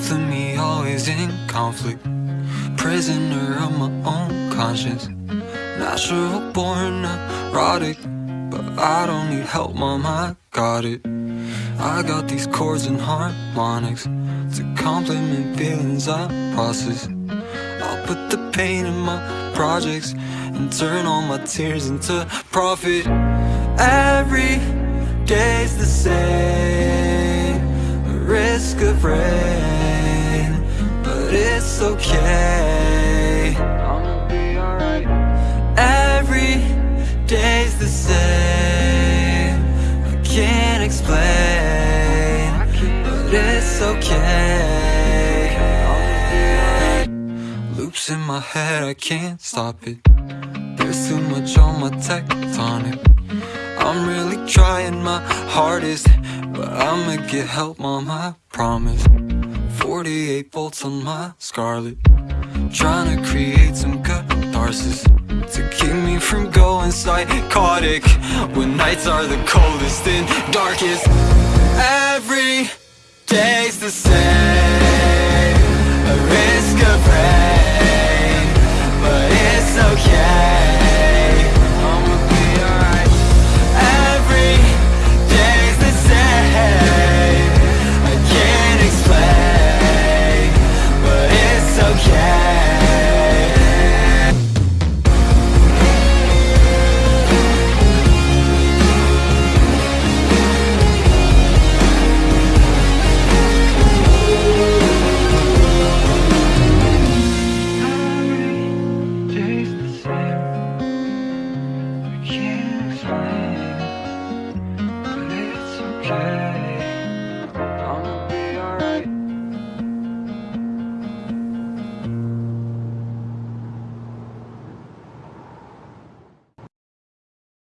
Both of me always in conflict. Prisoner of my own conscience. Natural born neurotic But I don't need help, mom, I got it. I got these chords and harmonics To complement feelings I process. I'll put the pain in my projects And turn all my tears into profit. Every day's the same. Risk of rain But it's okay. I'ma be alright. Every day's the same. I can't explain But it's okay. Loops in my head, I can't stop it. There's too much on my tectonic I'm really trying my hardest But I'ma get help, mom, I promise 48 volts on my Scarlett. Trying to create some catharsis To keep me from going psychotic When nights are the coldest and darkest. Every day's the same I